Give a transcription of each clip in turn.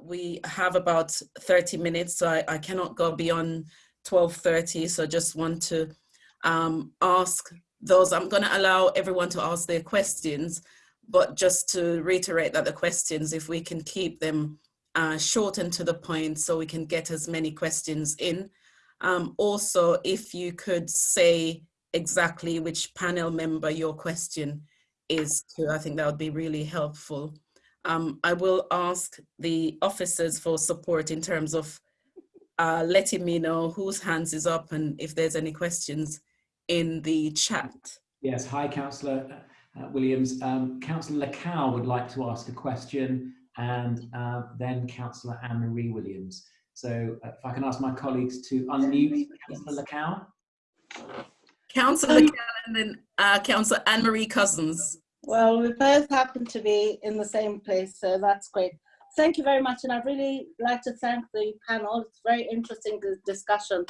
we have about 30 minutes, so I, I cannot go beyond 12.30, so just want to um, ask those, I'm gonna allow everyone to ask their questions, but just to reiterate that the questions, if we can keep them uh, short and to the point so we can get as many questions in. Um, also, if you could say exactly which panel member your question is to, I think that would be really helpful. Um, I will ask the officers for support in terms of uh, letting me know whose hands is up and if there's any questions in the chat. Yes, hi Councillor uh, Williams. Um, Councillor Lacow would like to ask a question and uh, then Councillor Anne-Marie Williams. So uh, if I can ask my colleagues to unmute Councillor Lacow. Councillor Lacow and then uh, Councillor Anne-Marie Cousins. Well, we both happen to be in the same place, so that's great. Thank you very much, and I'd really like to thank the panel. It's a very interesting discussion.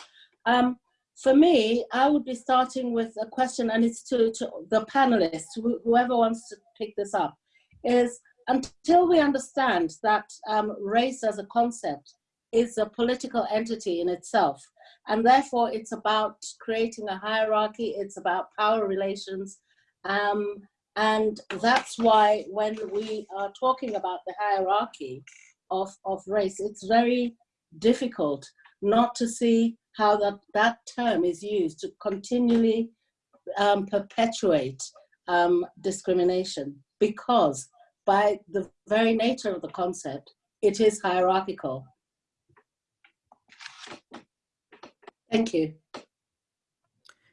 Um, for me, I would be starting with a question, and it's to, to the panelists, wh whoever wants to pick this up, is until we understand that um, race as a concept is a political entity in itself, and therefore it's about creating a hierarchy, it's about power relations, um, and that's why when we are talking about the hierarchy of, of race, it's very difficult not to see how that, that term is used to continually um, perpetuate um, discrimination because by the very nature of the concept, it is hierarchical. Thank you.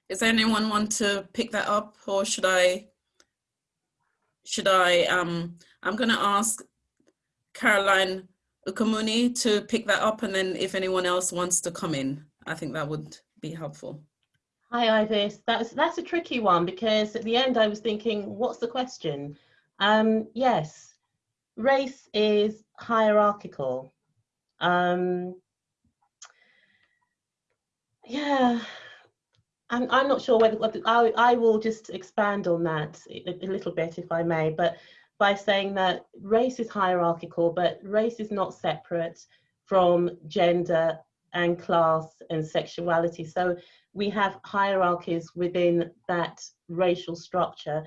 Does anyone want to pick that up or should I should I, um, I'm gonna ask Caroline Ukamuni to pick that up and then if anyone else wants to come in, I think that would be helpful. Hi Ivis, that's, that's a tricky one because at the end I was thinking, what's the question? Um, yes, race is hierarchical. Um, yeah, I'm, I'm not sure whether, I, I will just expand on that a, a little bit if I may, but by saying that race is hierarchical, but race is not separate from gender and class and sexuality. So we have hierarchies within that racial structure.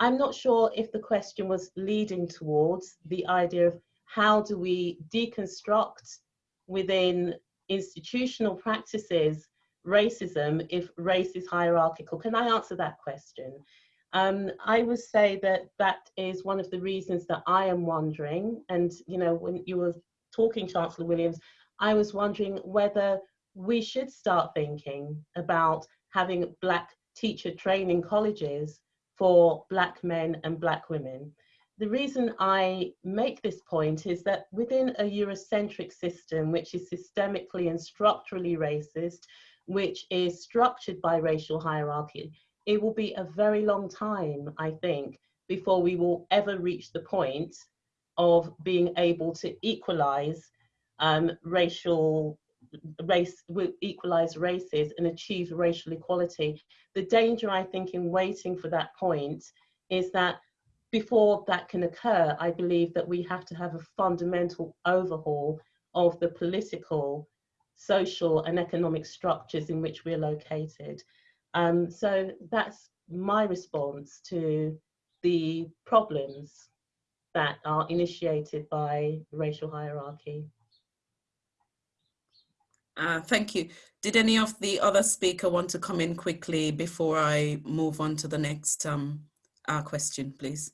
I'm not sure if the question was leading towards the idea of how do we deconstruct within institutional practices racism if race is hierarchical? Can I answer that question? Um, I would say that that is one of the reasons that I am wondering, and you know, when you were talking, Councillor Williams, I was wondering whether we should start thinking about having black teacher training colleges for black men and black women. The reason I make this point is that within a Eurocentric system, which is systemically and structurally racist, which is structured by racial hierarchy, it will be a very long time, I think, before we will ever reach the point of being able to equalize um, racial race equalize races and achieve racial equality. The danger, I think, in waiting for that point is that before that can occur, I believe that we have to have a fundamental overhaul of the political social and economic structures in which we're located. Um, so that's my response to the problems that are initiated by racial hierarchy. Uh, thank you. Did any of the other speaker want to come in quickly before I move on to the next um, uh, question, please?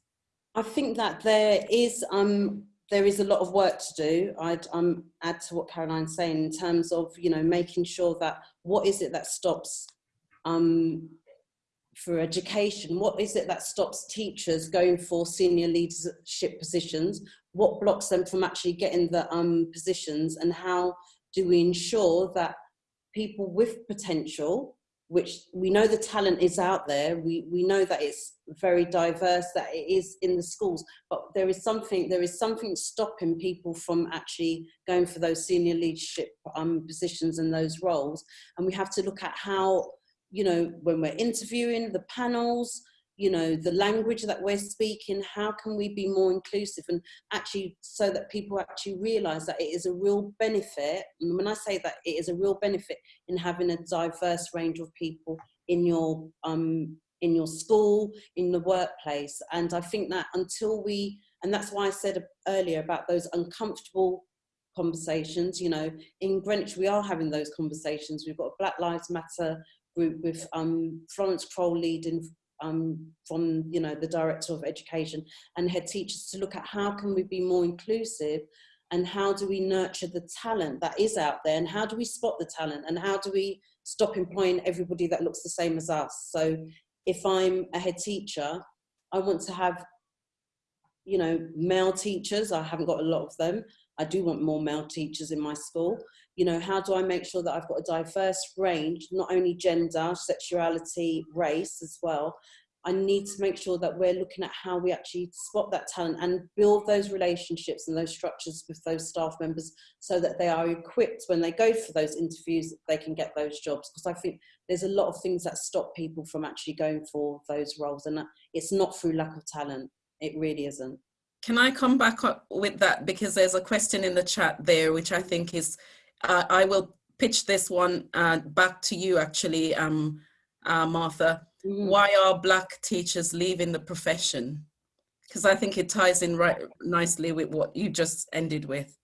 I think that there is um, there is a lot of work to do. I'd um, add to what Caroline's saying in terms of, you know, making sure that what is it that stops um, for education, what is it that stops teachers going for senior leadership positions? What blocks them from actually getting the um, positions and how do we ensure that people with potential which we know the talent is out there. We, we know that it's very diverse, that it is in the schools, but there is something, there is something stopping people from actually going for those senior leadership um, positions and those roles. And we have to look at how, you know, when we're interviewing the panels, you know the language that we're speaking how can we be more inclusive? And actually so that people actually realize that it is a real benefit and when i say that it is a real benefit in having a diverse range of people in your um in your school in the workplace. And i think that until we and that's why i said earlier about those uncomfortable conversations you know in greenwich we are having those conversations. We've got a black lives matter group with um, Florence Kroll leading um, from you know the director of education and head teachers to look at how can we be more inclusive and how do we nurture the talent that is out there and how do we spot the talent and how do we stop employing everybody that looks the same as us. So if i'm a head teacher i want to have you know male teachers. I haven't got a lot of them. I do want more male teachers in my school you know how do i make sure that i've got a diverse range not only gender sexuality race as well. I need to make sure that we're looking at how we actually spot that talent and build those relationships and those structures with those staff members so that they are equipped when they go for those interviews they can get those jobs. Because i think there's a lot of things that stop people from actually going for those roles and it's not through lack of talent. It really isn't. Can I come back up with that? Because there's a question in the chat there which I think is uh, I will pitch this one uh, back to you actually, um, uh, Martha. Mm. Why are black teachers leaving the profession? Because I think it ties in right nicely with what you just ended with.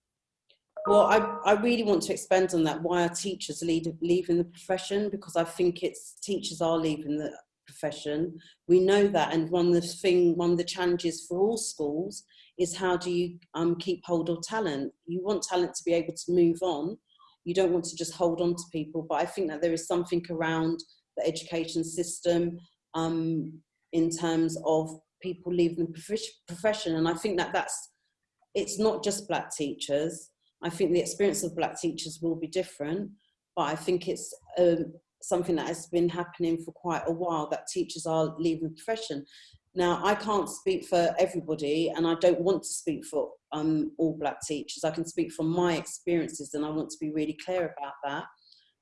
Well, I, I really want to expand on that. Why are teachers lead, leaving the profession? Because I think it's teachers are leaving the profession. We know that, and one of the thing, one of the challenges for all schools is how do you um, keep hold of talent? You want talent to be able to move on. You don't want to just hold on to people. But I think that there is something around the education system um, in terms of people leaving the profession. And I think that that's, it's not just black teachers. I think the experience of black teachers will be different, but I think it's um, something that has been happening for quite a while that teachers are leaving the profession. Now, I can't speak for everybody and I don't want to speak for um, all black teachers. I can speak from my experiences and I want to be really clear about that.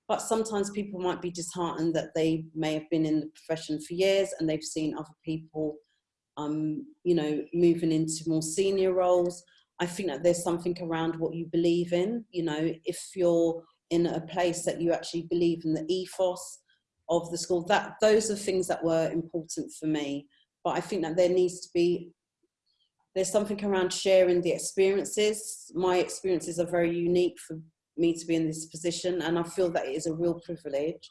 But sometimes people might be disheartened that they may have been in the profession for years and they've seen other people, um, you know, moving into more senior roles. I think that there's something around what you believe in. You know, if you're in a place that you actually believe in the ethos of the school, that those are things that were important for me but I think that there needs to be there's something around sharing the experiences. My experiences are very unique for me to be in this position, and I feel that it is a real privilege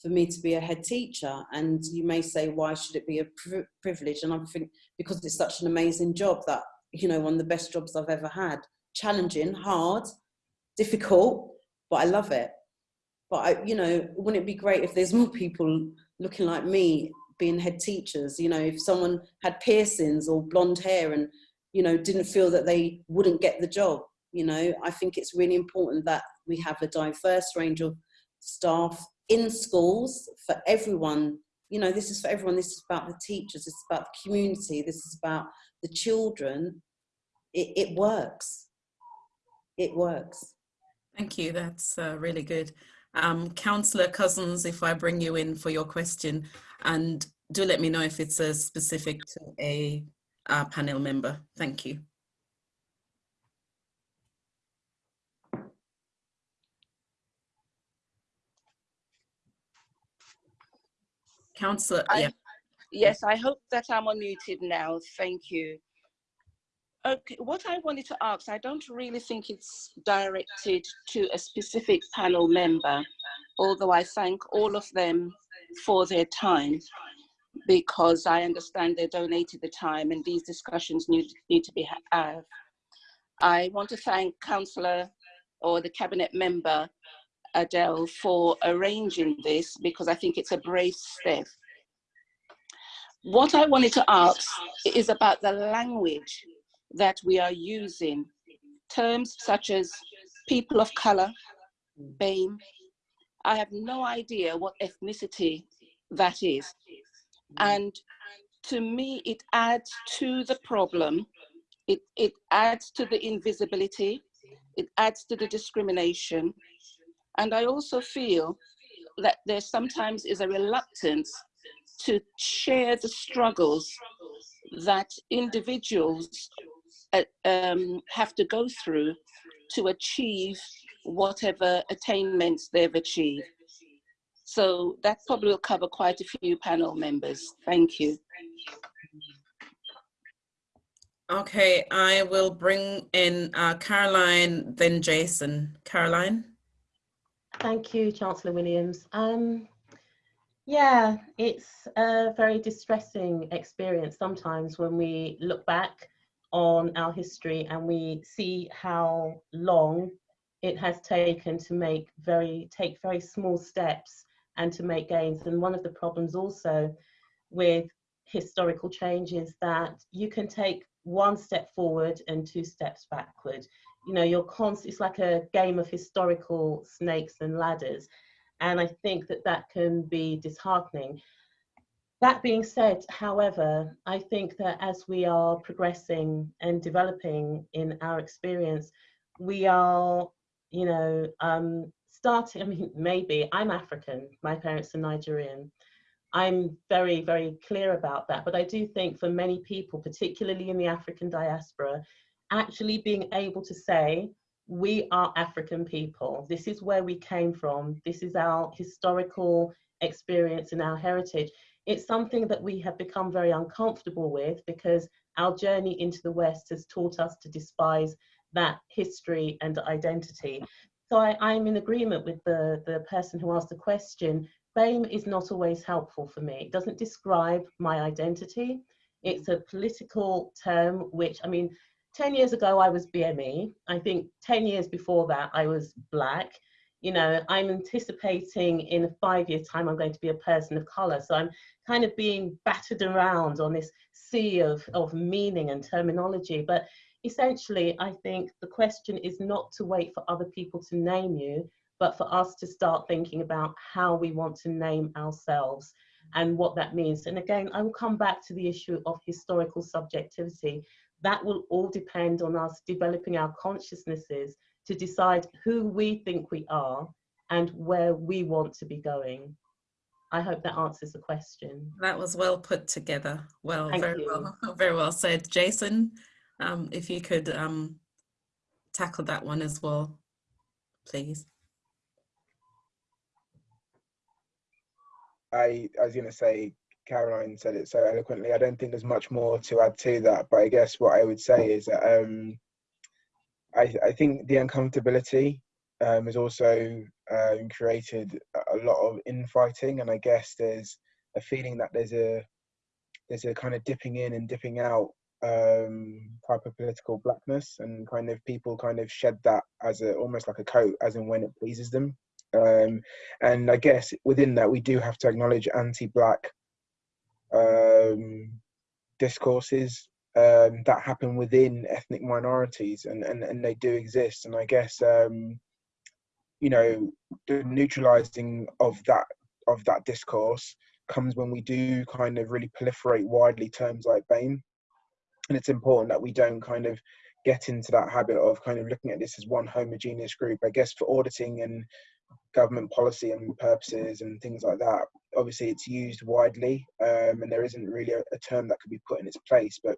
for me to be a head teacher. And you may say, why should it be a pri privilege? And I think because it's such an amazing job that, you know, one of the best jobs I've ever had. Challenging, hard, difficult, but I love it. But, I, you know, wouldn't it be great if there's more people looking like me being head teachers. You know, if someone had piercings or blonde hair and, you know, didn't feel that they wouldn't get the job, you know, I think it's really important that we have a diverse range of staff in schools for everyone. You know, this is for everyone. This is about the teachers. This is about the community. This is about the children. It, it works. It works. Thank you. That's uh, really good. Um, Councillor Cousins, if I bring you in for your question, and do let me know if it's a specific to a, a panel member. Thank you. Councillor, yeah. Yes, I hope that I'm unmuted now. Thank you. Okay, what I wanted to ask, I don't really think it's directed to a specific panel member, although I thank all of them for their time because I understand they donated the time and these discussions need, need to be had. I want to thank Councillor or the Cabinet member, Adele, for arranging this because I think it's a brave step. What I wanted to ask is about the language that we are using. Terms such as people of color, BAME. I have no idea what ethnicity that is. And to me, it adds to the problem. It, it adds to the invisibility. It adds to the discrimination. And I also feel that there sometimes is a reluctance to share the struggles that individuals uh, um, have to go through to achieve whatever attainments they've achieved. So that probably will cover quite a few panel members. Thank you. Okay, I will bring in uh, Caroline, then Jason. Caroline? Thank you, Councillor Williams. Um, yeah, it's a very distressing experience sometimes when we look back on our history and we see how long it has taken to make very take very small steps and to make gains. And one of the problems also with historical change is that you can take one step forward and two steps backward. You know, you're constant, it's like a game of historical snakes and ladders. And I think that that can be disheartening. That being said, however, I think that as we are progressing and developing in our experience, we are, you know, um, starting, I mean, maybe I'm African, my parents are Nigerian. I'm very, very clear about that. But I do think for many people, particularly in the African diaspora, actually being able to say, we are African people. This is where we came from. This is our historical experience and our heritage. It's something that we have become very uncomfortable with because our journey into the West has taught us to despise that history and identity. So I, am in agreement with the, the person who asked the question. BAME is not always helpful for me. It doesn't describe my identity. It's a political term, which, I mean, 10 years ago, I was BME. I think 10 years before that, I was Black. You know, I'm anticipating in a five year time, I'm going to be a person of color. So I'm kind of being battered around on this sea of, of meaning and terminology. But essentially, I think the question is not to wait for other people to name you, but for us to start thinking about how we want to name ourselves and what that means. And again, I will come back to the issue of historical subjectivity. That will all depend on us developing our consciousnesses to decide who we think we are and where we want to be going. I hope that answers the question. That was well put together. Well, Thank very you. well, very well said. Jason, um, if you could um, tackle that one as well, please. I, I was going to say, Caroline said it so eloquently. I don't think there's much more to add to that, but I guess what I would say is that um, I, I think the uncomfortability um, has also um, created a lot of infighting, and I guess there's a feeling that there's a there's a kind of dipping in and dipping out um, type of political blackness, and kind of people kind of shed that as a almost like a coat, as and when it pleases them. Um, and I guess within that, we do have to acknowledge anti-black um, discourses um, that happen within ethnic minorities, and, and, and they do exist. And I guess um, you know the neutralizing of that of that discourse comes when we do kind of really proliferate widely terms like BAME. And it's important that we don't kind of get into that habit of kind of looking at this as one homogeneous group. I guess for auditing and government policy and purposes and things like that. Obviously, it's used widely, um, and there isn't really a, a, term that could be put in its place. But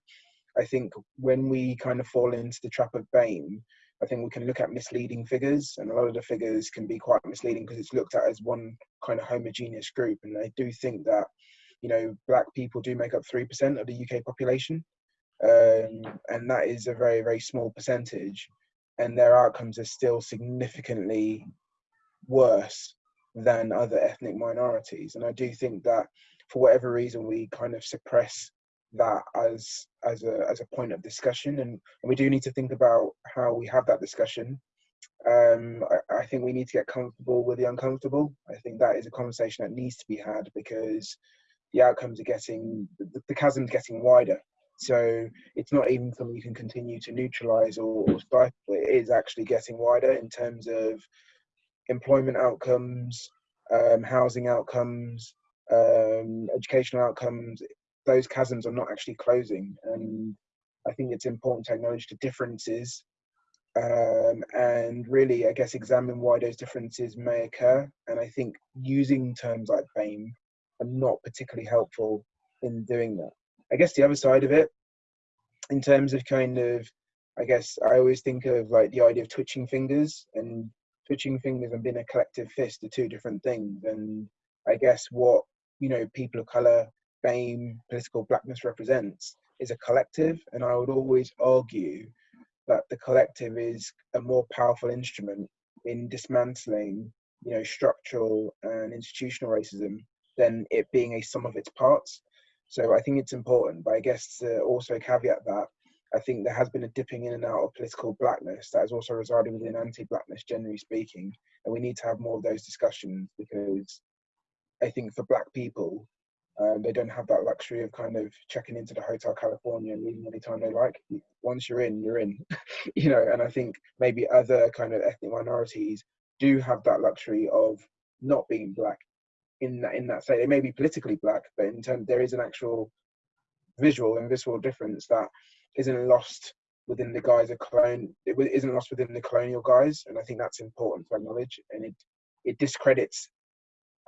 I think when we kind of fall into the trap of BAME, I think we can look at misleading figures, and a lot of the figures can be quite misleading because it's looked at as one kind of homogeneous group. And I do think that, you know, black people do make up 3% of the UK population, um, and that is a very, very small percentage. And their outcomes are still significantly worse than other ethnic minorities. And I do think that for whatever reason we kind of suppress that as as a as a point of discussion and, and we do need to think about how we have that discussion. Um, I, I think we need to get comfortable with the uncomfortable. I think that is a conversation that needs to be had because the outcomes are getting the, the chasm's getting wider. So it's not even something you can continue to neutralize or, or stifle. It is actually getting wider in terms of employment outcomes, um, housing outcomes, um, educational outcomes, those chasms are not actually closing. And I think it's important to acknowledge the differences um, and really, I guess, examine why those differences may occur. And I think using terms like BAME are not particularly helpful in doing that. I guess the other side of it, in terms of kind of, I guess I always think of like the idea of twitching fingers and twitching fingers and being a collective fist are two different things. And I guess what, you know, people of color, BAME, political blackness represents is a collective. And I would always argue that the collective is a more powerful instrument in dismantling, you know, structural and institutional racism than it being a sum of its parts. So I think it's important, but I guess to also caveat that I think there has been a dipping in and out of political blackness that has also resided within anti-blackness, generally speaking, and we need to have more of those discussions because I think for black people, um, they don't have that luxury of kind of checking into the Hotel California and leaving anytime they like. Once you're in, you're in, you know. And I think maybe other kind of ethnic minorities do have that luxury of not being black in that in that state. They may be politically black, but in terms there is an actual visual and visceral difference that isn't lost within the guise of colon it isn't lost within the colonial guise and i think that's important to acknowledge and it it discredits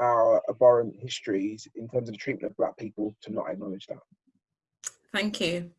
our abhorrent histories in terms of the treatment of black people to not acknowledge that thank you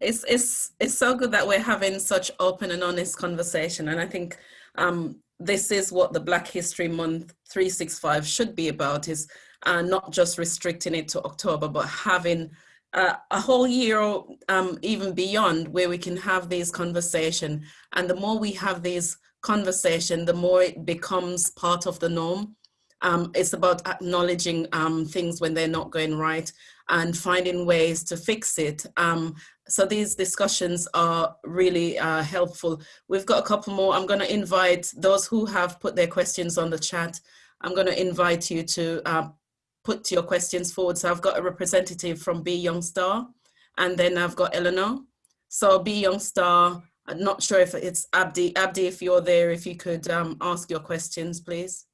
it's it's it's so good that we're having such open and honest conversation and i think um this is what the Black History Month 365 should be about is uh, not just restricting it to October, but having uh, a whole year um, even beyond where we can have these conversation. And the more we have these conversation, the more it becomes part of the norm. Um, it's about acknowledging um, things when they're not going right and finding ways to fix it. Um, so these discussions are really uh, helpful. We've got a couple more. I'm going to invite those who have put their questions on the chat. I'm going to invite you to uh, put your questions forward. So I've got a representative from Be Young Star, and then I've got Eleanor. So Be Young Star, I'm not sure if it's Abdi. Abdi, if you're there, if you could um, ask your questions, please.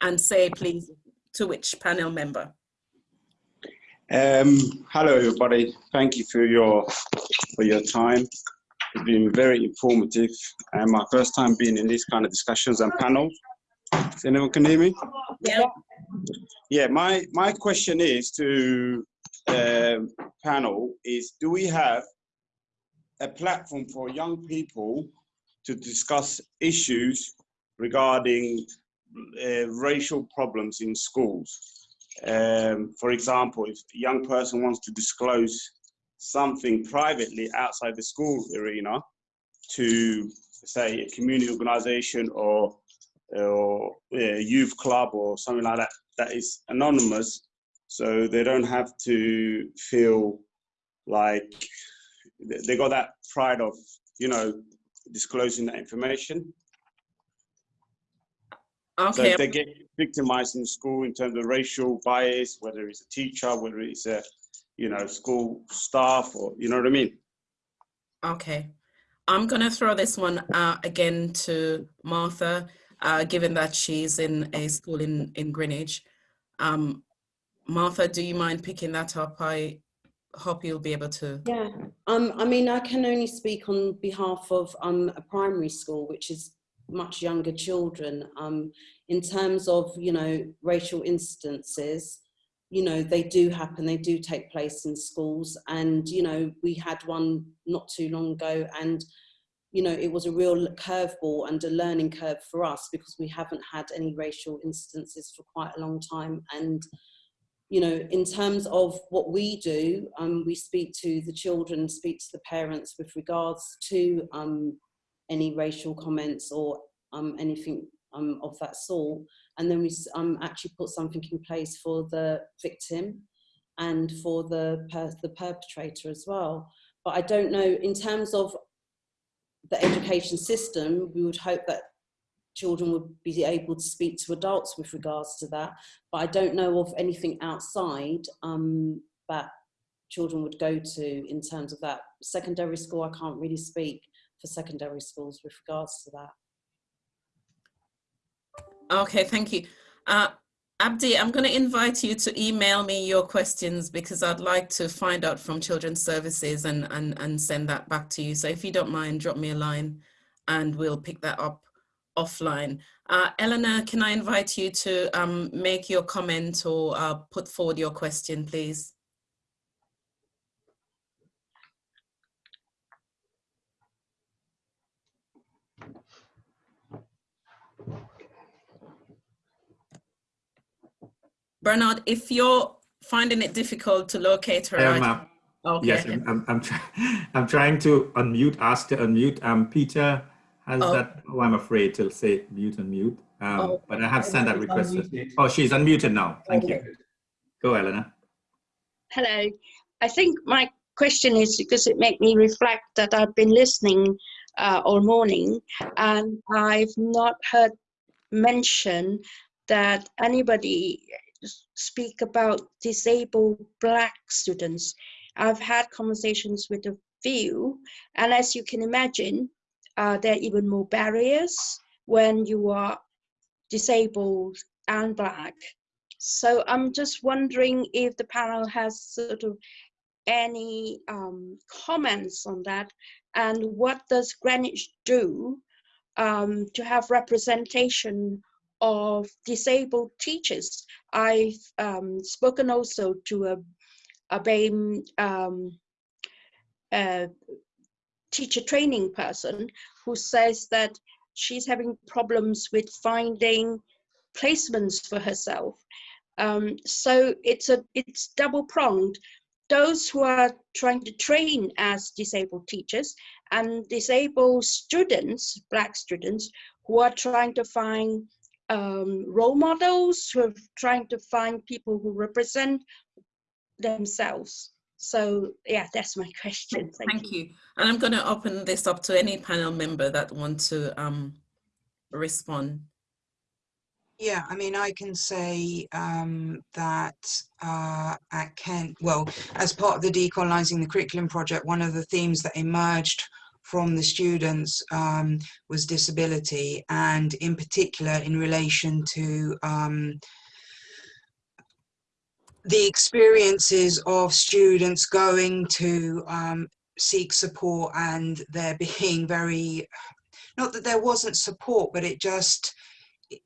And say, please, to which panel member. Um, hello, everybody. Thank you for your for your time. It's been very informative, and my first time being in these kind of discussions and panels. Does anyone can hear me? Yeah. Yeah. My my question is to um, panel is: Do we have a platform for young people to discuss issues regarding uh, racial problems in schools? Um, for example, if a young person wants to disclose something privately outside the school arena to, say, a community organization or, or a youth club or something like that, that is anonymous, so they don't have to feel like they got that pride of, you know, disclosing that information. Okay. So they get victimized in school in terms of racial bias, whether it's a teacher, whether it's a, you know, school staff, or you know what I mean. Okay, I'm gonna throw this one out again to Martha, uh, given that she's in a school in in Greenwich. Um, Martha, do you mind picking that up? I hope you'll be able to. Yeah, um, I mean, I can only speak on behalf of um, a primary school, which is much younger children um, in terms of you know racial instances you know they do happen they do take place in schools. And you know we had one not too long ago and you know it was a real curveball and a learning curve for us because we haven't had any racial instances for quite a long time. And you know in terms of what we do um, we speak to the children speak to the parents with regards to um, any racial comments or um, anything um, of that sort. And then we um, actually put something in place for the victim and for the, per the perpetrator as well. But I don't know, in terms of the education system, we would hope that children would be able to speak to adults with regards to that. But I don't know of anything outside um, that children would go to in terms of that. Secondary school, I can't really speak for secondary schools with regards to that. Okay, thank you. Uh, Abdi, I'm going to invite you to email me your questions because I'd like to find out from Children's Services and, and, and send that back to you. So if you don't mind, drop me a line and we'll pick that up offline. Uh, Eleanor, can I invite you to um, make your comment or uh, put forward your question, please? Bernard, if you're finding it difficult to locate her, Um, I- uh, okay. Yes, I'm, I'm, I'm, try I'm trying to unmute, ask to unmute. Um, Peter has Oh. that, oh, I'm afraid to say mute and mute. Um, Oh. but I have sent that request. unmuted. Oh, she's unmuted now. Thank you. Go, Eleanor. Hello. I think my question is because it made me reflect that I've been listening uh, all morning and I've not heard mention that anybody s- speak about disabled black students. I've had conversations with a few, and as you can imagine, uh, there are even more barriers when you are disabled and black. So I'm just wondering if the panel has sort of any um, comments on that and what does Greenwich do um, to have representation of disabled teachers? I've um, spoken also to a, a BAME um, uh, teacher training person who says that she's having problems with finding placements for herself. Um, so it's a it's double pronged. Those who are trying to train as disabled teachers and disabled students, black students, who are trying to find um, role models, who are trying to find people who represent themselves. So yeah, that's my question. Thank, Thank you. you. And I'm going to open this up to any panel member that want to um, respond. Yeah, I mean, I can say um, that uh, at Kent, well, as part of the Decolonising the Curriculum project, one of the themes that emerged from the students um, was disability, and in particular in relation to um, the experiences of students going to um, seek support and there being very, not that there wasn't support, but it just,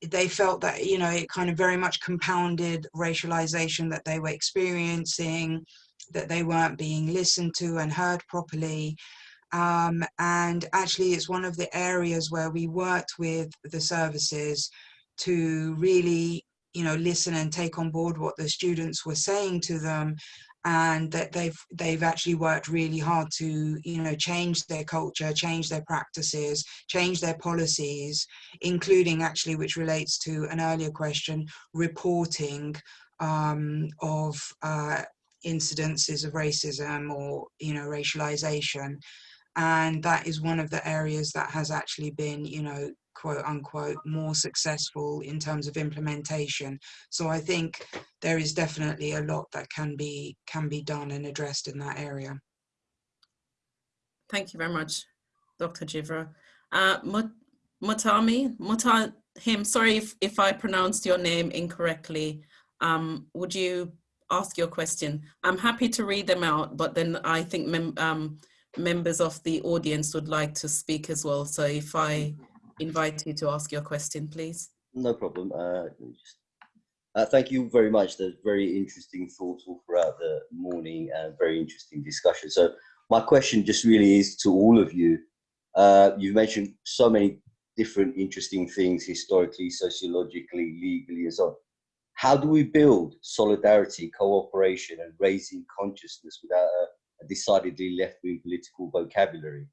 they felt that you know it kind of very much compounded racialization that they were experiencing that they weren't being listened to and heard properly um, and actually it's one of the areas where we worked with the services to really you know listen and take on board what the students were saying to them and that they've they've actually worked really hard to you know change their culture change their practices change their policies including actually which relates to an earlier question reporting um, of uh, incidences of racism or you know racialization and that is one of the areas that has actually been you know quote unquote more successful in terms of implementation so i think there is definitely a lot that can be can be done and addressed in that area Thank you very much, Dr. Jivraj. Uh, Mut- Mutami, Mutahim, sorry if, if I pronounced your name incorrectly. Um, would you ask your question? I'm happy to read them out, but then I think um, members of the audience would like to speak as well. So if I invite you to ask your question, please. No problem. Uh, just- uh, thank you very much. There's very interesting thoughts all throughout the morning and very interesting discussion. So my question just really is to all of you. Uh, you've mentioned so many different interesting things historically, sociologically, legally, and so on. How do we build solidarity, cooperation, and raising consciousness without a, a decidedly left-wing political vocabulary?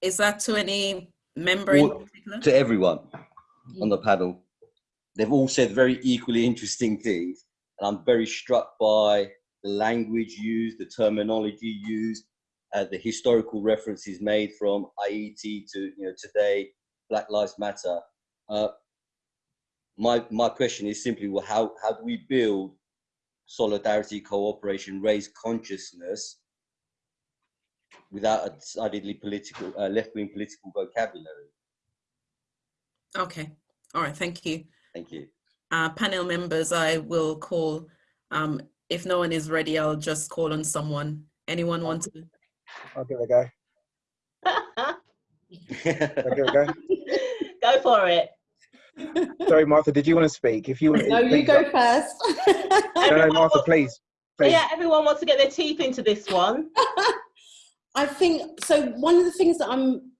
Is that to any member in particular? to everyone on the panel. They've all said very equally interesting things, and I'm very struck by the language used, the terminology used, uh, the historical references made from IET to you know today, Black Lives Matter. Uh, my my question is simply, well, how how do we build solidarity, cooperation, raise consciousness without a decidedly political, uh, left-wing political vocabulary? Okay, all right, thank you. Thank you. Uh, panel members, I will call, um, if no one is ready, I'll just call on someone. Anyone want to? I'll give it a go. Okay, go. Go for it. Sorry, Martha, did you want to speak? If you want, No, you go uh, first. No, no, Martha, please. please. Yeah, everyone wants to get their teeth into this one. I think so. One of the things that I'm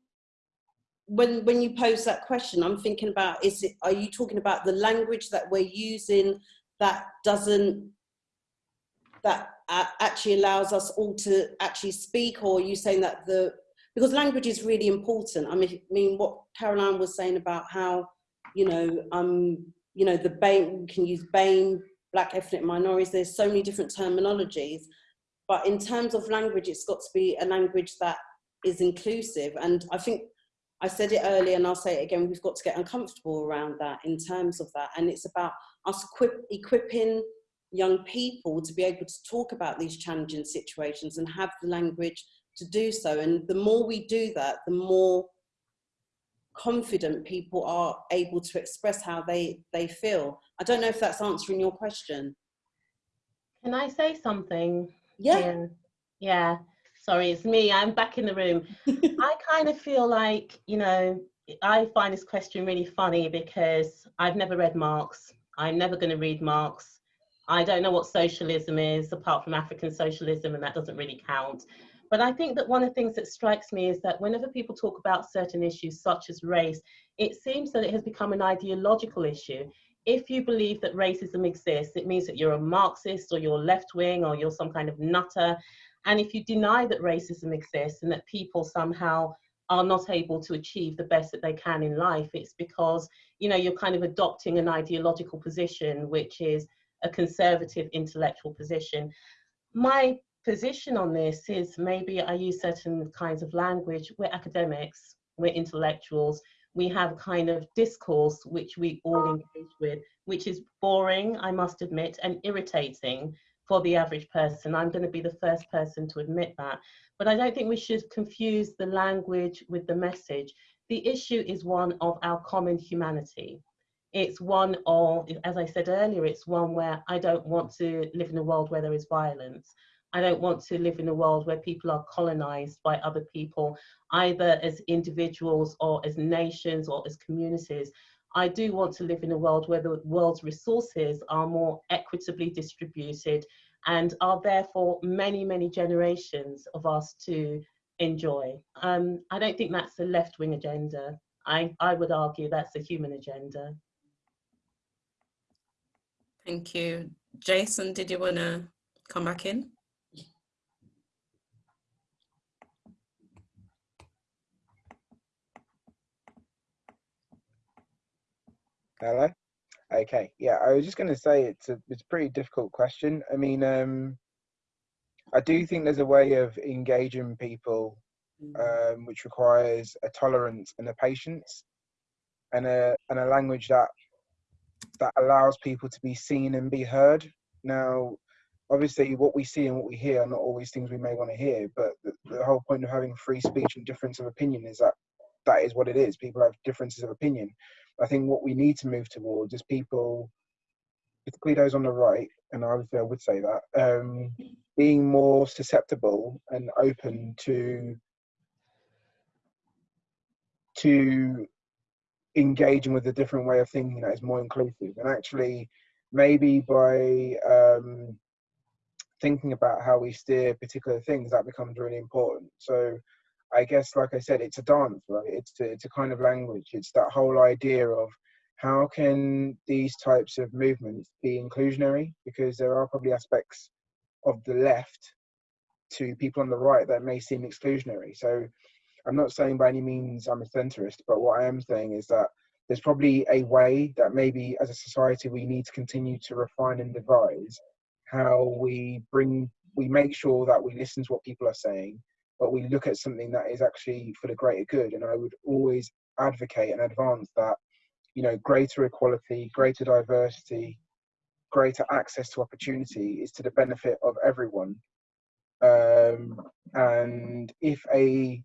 when when you pose that question, I'm thinking about is it are you talking about the language that we're using that doesn't that uh, actually allows us all to actually speak, or are you saying that the because language is really important. I mean, I mean what Caroline was saying about how you know um you know the BAME can use BAME, Black ethnic minorities. There's so many different terminologies, but in terms of language, it's got to be a language that is inclusive. And I think I said it earlier and I'll say it again, we've got to get uncomfortable around that in terms of that. And it's about us equip, equipping young people to be able to talk about these challenging situations and have the language to do so. And the more we do that, the more confident people are able to express how they, they feel. I don't know if that's answering your question. Can I say something? Yeah. Yeah. Yeah. Sorry, it's me. I'm back in the room. I kind of feel like, you know, I find this question really funny because I've never read Marx. I'm never going to read Marx. I don't know what socialism is apart from African socialism, and that doesn't really count. But I think that one of the things that strikes me is that whenever people talk about certain issues such as race, it seems that it has become an ideological issue. If you believe that racism exists, it means that you're a Marxist or you're left wing or you're some kind of nutter. And if you deny that racism exists and that people somehow are not able to achieve the best that they can in life, it's because you know you're kind of adopting an ideological position, which is a conservative intellectual position. My position on this is maybe I use certain kinds of language. We're academics, we're intellectuals, we have kind of discourse which we all engage with, which is boring, I must admit, and irritating for the average person. I'm going to be the first person to admit that. But I don't think we should confuse the language with the message. The issue is one of our common humanity. It's one of, as I said earlier, it's one where I don't want to live in a world where there is violence. I don't want to live in a world where people are colonized by other people, either as individuals or as nations or as communities. I do want to live in a world where the world's resources are more equitably distributed and are there for many, many generations of us to enjoy. Um, I don't think that's a left wing agenda. I, I would argue that's a human agenda. Thank you. Jason, did you want to come back in? Hello. Okay. Yeah, I was just going to say it's a it's a pretty difficult question. I mean, um, I do think there's a way of engaging people, um, which requires a tolerance and a patience, and a and a language that that allows people to be seen and be heard. Now, obviously, what we see and what we hear are not always things we may want to hear, but the, the whole point of having free speech and difference of opinion is that that is what it is. People have differences of opinion. I think what we need to move towards is people, particularly those on the right, and obviously I would say that, um, being more susceptible and open to to engaging with a different way of thinking that is more inclusive and actually maybe by um, thinking about how we steer particular things that becomes really important so i guess like i said it's a dance right? It's a, it's a kind of language. It's that whole idea of how can these types of movements be inclusionary? Because there are probably aspects of the left to people on the right that may seem exclusionary. So I'm not saying by any means I'm a centrist, but what I am saying is that there's probably a way that maybe as a society we need to continue to refine and devise how we bring, we make sure that we listen to what people are saying, but we look at something that is actually for the greater good. And I would always advocate and advance that, you know, greater equality, greater diversity, greater access to opportunity is to the benefit of everyone. Um, and if a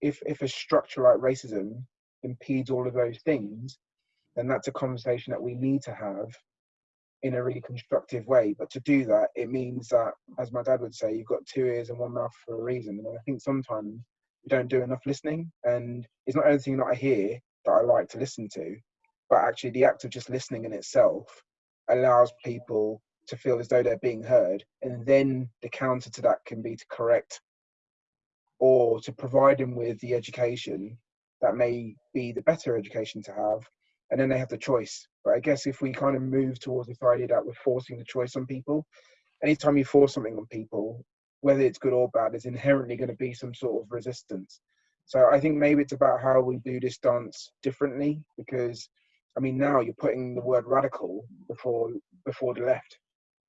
if if a structure like racism impedes all of those things, then that's a conversation that we need to have in a really constructive way. But to do that, it means that, as my dad would say, you've got two ears and one mouth for a reason. And I think sometimes we don't do enough listening. And it's not anything that I hear that I like to listen to, but actually the act of just listening in itself allows people to feel as though they're being heard. And then the counter to that can be to correct or to provide them with the education that may be the better education to have. And then they have the choice. But I guess if we kind of move towards this idea that we're forcing the choice on people, anytime you force something on people, whether it's good or bad, there's inherently going to be some sort of resistance. So I think maybe it's about how we do this dance differently because I mean now you're putting the word radical before before the left.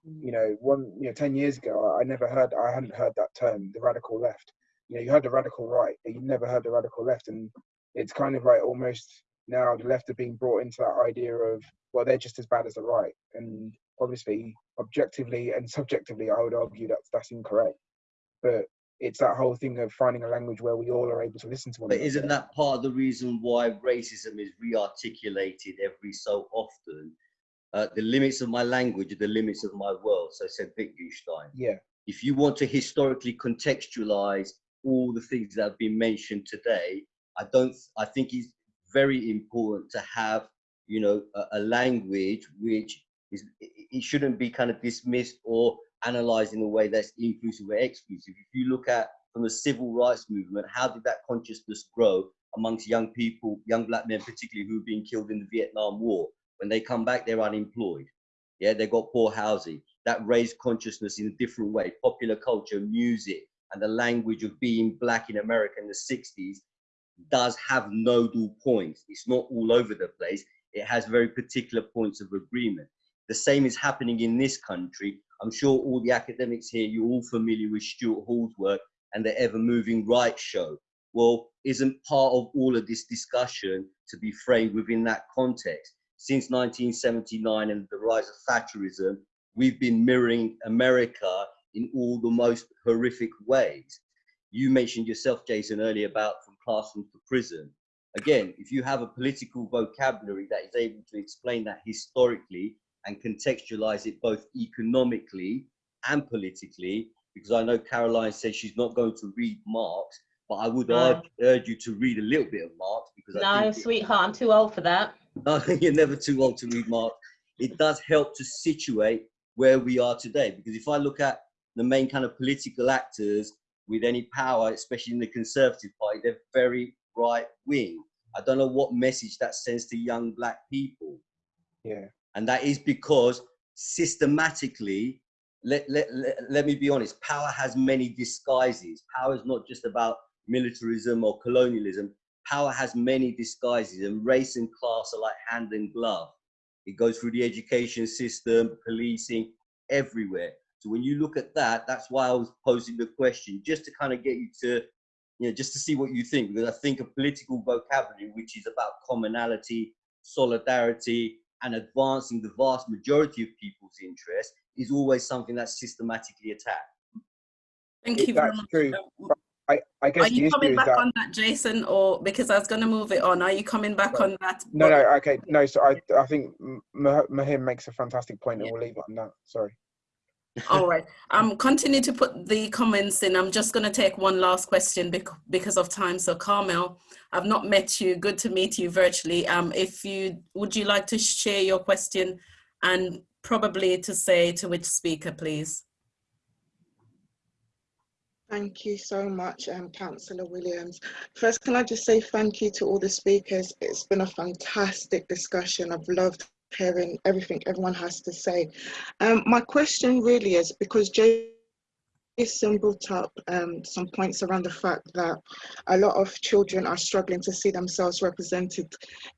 Mm. You know, one you know, ten years ago I never heard I hadn't heard that term, the radical left. You know, you heard the radical right, but you never heard the radical left. And it's kind of like almost now the left are being brought into that idea of well they're just as bad as the right. And obviously objectively and subjectively I would argue that that's incorrect. But it's that whole thing of finding a language where we all are able to listen to one But another. isn't that part of the reason why racism is re-articulated every so often? Uh, the limits of my language are the limits of my world, so said Wittgenstein. Yeah. If you want to historically contextualize all the things that have been mentioned today, I don't. I think it's very important to have, you know, a, a language which is. It shouldn't be kind of dismissed or analyzed in a way that's inclusive or exclusive. If you look at from the civil rights movement, how did that consciousness grow amongst young people, young black men particularly, who have been killed in the Vietnam War? When they come back, they're unemployed. Yeah, they got poor housing. That raised consciousness in a different way. Popular culture, music, and the language of being black in America in the 60s does have nodal points. It's not all over the place. It has very particular points of agreement. The same is happening in this country. I'm sure all the academics here, you're all familiar with Stuart Hall's work and the Ever Moving Right show. Well, isn't part of all of this discussion to be framed within that context? Since 1979 and the rise of Thatcherism, we've been mirroring America in all the most horrific ways. You mentioned yourself, Jason, earlier about from classroom to prison. Again, if you have a political vocabulary that is able to explain that historically and contextualize it both economically and politically, because I know Caroline says she's not going to read Marx, but I would No. urge, urge you to read a little bit of Marx because I No, think it- sweetheart, I'm too old for that. no, you're never too old to read Marx. It does help to situate where we are today. Because if I look at the main kind of political actors with any power, especially in the Conservative Party, they're very right wing. I don't know what message that sends to young black people. Yeah. And that is because systematically, let, let, let, let me be honest, power has many disguises. Power is not just about militarism or colonialism. Power has many disguises, and race and class are like hand and glove. It goes through the education system, policing, everywhere. So when you look at that, that's why I was posing the question, just to kind of get you to, you know, just to see what you think, because I think a political vocabulary, which is about commonality, solidarity, and advancing the vast majority of people's interests, is always something that's systematically attacked. Thank you very That's much. true. I, I guess Are you issue coming back that on that, Jason, or because I was going to move it on? Are you coming back on that? no, no, okay, no. So I, I think M- Mahim makes a fantastic point, and we'll leave it on that. Sorry. All right. Um, continue to put the comments in. I'm just going to take one last question bec- because of time. So, Carmel, I've not met you. Good to meet you virtually. Um, if you would you like to share your question and probably to say to which speaker, please. Thank you so much, um, Councillor Williams. First, can I just say thank you to all the speakers. It's been a fantastic discussion. I've loved hearing everything everyone has to say. Um, my question really is because Jason brought up um, some points around the fact that a lot of children are struggling to see themselves represented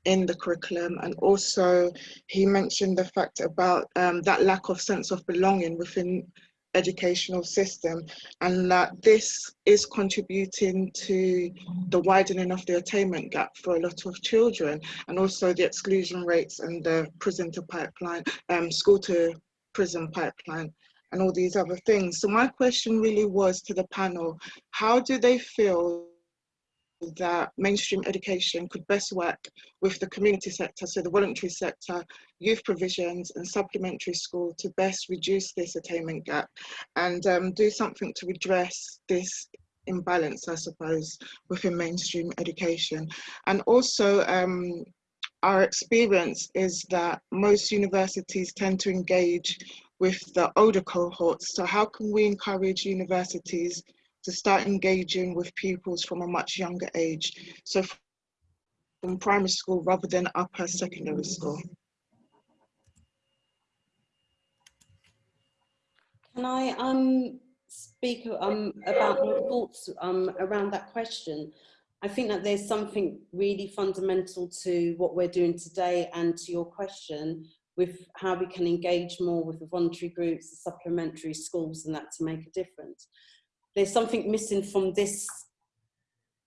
in the curriculum, and also he mentioned the fact about um, that lack of sense of belonging within educational system and that this is contributing to the widening of the attainment gap for a lot of children and also the exclusion rates and the prison to pipeline um, school to prison pipeline and all these other things. So my question really was to the panel how do they feel that mainstream education could best work with the community sector, so the voluntary sector, youth provisions and supplementary school to best reduce this attainment gap and um, do something to address this imbalance, I suppose, within mainstream education. And also, um, our experience is that most universities tend to engage with the older cohorts. So how can we encourage universities to start engaging with pupils from a much younger age? So from primary school rather than upper secondary school. Can I um, speak um, about my thoughts um, around that question? I think that there's something really fundamental to what we're doing today and to your question with how we can engage more with the voluntary groups, the supplementary schools and that to make a difference. There's something missing from this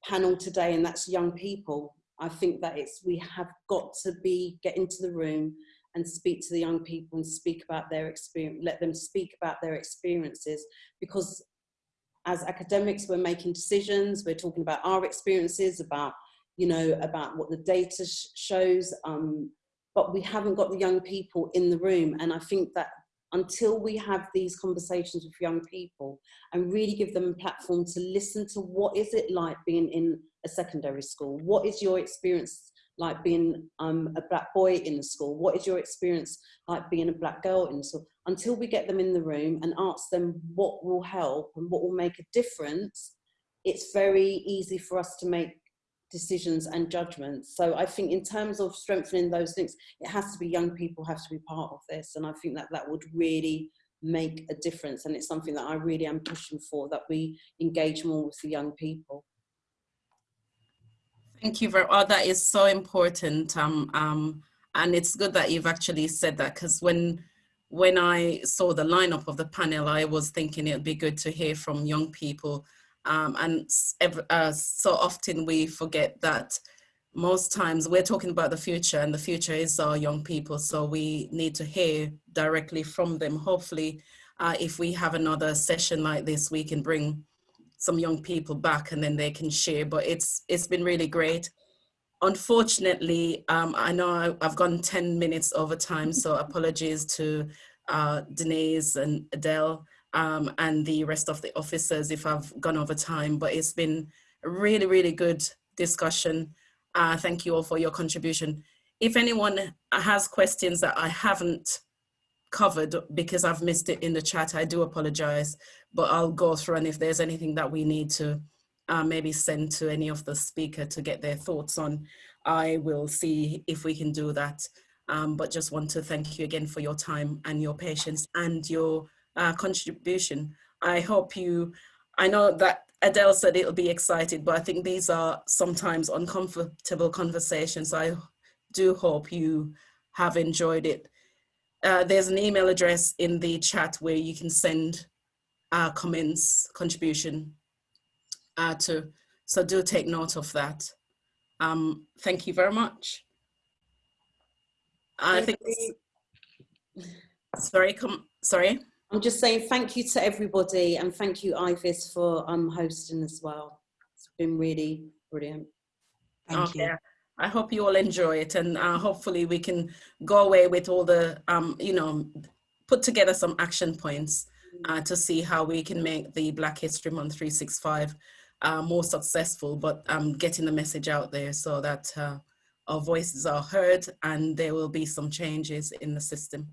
panel today and that's young people. I think that it's we have got to be get into the room and speak to the young people and speak about their experience, let them speak about their experiences because as academics, we're making decisions, we're talking about our experiences, about, you know, about what the data sh shows, um, but we haven't got the young people in the room. And I think that until we have these conversations with young people and really give them a platform to listen to what is it like being in a secondary school? What is your experience like being um, a black boy in the school? What is your experience like being a black girl in the school? Until we get them in the room and ask them what will help and what will make a difference, it's very easy for us to make decisions and judgments. So I think in terms of strengthening those links, it has to be young people have to be part of this. And I think that that would really make a difference. And it's something that I really am pushing for, that we engage more with the young people. Thank you very oh, that is so important. Um, um, and it's good that you've actually said that because when when I saw the lineup of the panel, I was thinking it'd be good to hear from young people. Um, and uh, so often we forget that most times we're talking about the future and the future is our young people. So we need to hear directly from them. Hopefully, uh, if we have another session like this, we can bring some young people back and then they can share, but it's it's been really great. Unfortunately, um, I know I, have gone 10 minutes over time, so apologies to uh, Denise and Adele um, and the rest of the officers if I've gone over time, but it's been a really, really good discussion. Uh, thank you all for your contribution. If anyone has questions that I haven't covered because I've missed it in the chat, I do apologize but I'll go through and if there's anything that we need to uh, maybe send to any of the speaker to get their thoughts on, I will see if we can do that. Um, but just want to thank you again for your time and your patience and your uh, contribution. I hope you, I know that Adele said it'll be excited, but I think these are sometimes uncomfortable conversations. I do hope you have enjoyed it. Uh, there's an email address in the chat where you can send uh, comments, contribution uh, to. So do take note of that. Um, thank you very much. I think, sorry, come, sorry. I'm just saying thank you to everybody and thank you Ivis for um, hosting as well. It's been really brilliant. Thank okay. you. I hope you all enjoy it and uh, hopefully we can go away with all the, um, you know, put together some action points uh, to see how we can make the Black History Month 365 uh, more successful, but um, getting the message out there so that uh, our voices are heard and there will be some changes in the system.